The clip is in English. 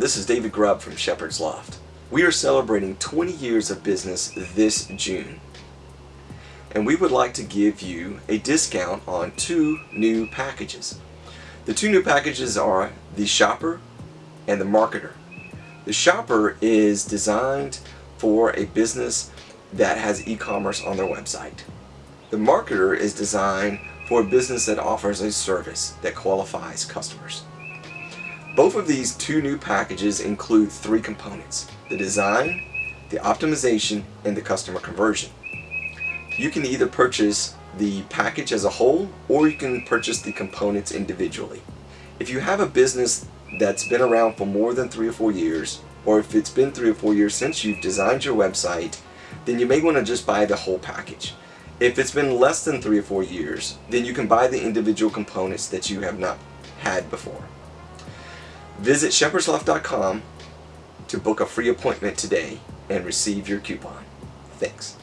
this is David Grubb from Shepherd's Loft. We are celebrating 20 years of business this June. And we would like to give you a discount on two new packages. The two new packages are the Shopper and the Marketer. The Shopper is designed for a business that has e-commerce on their website. The Marketer is designed for a business that offers a service that qualifies customers. Both of these two new packages include three components, the design, the optimization, and the customer conversion. You can either purchase the package as a whole or you can purchase the components individually. If you have a business that's been around for more than three or four years or if it's been three or four years since you've designed your website then you may want to just buy the whole package. If it's been less than three or four years then you can buy the individual components that you have not had before. Visit shepherdsloft.com to book a free appointment today and receive your coupon. Thanks.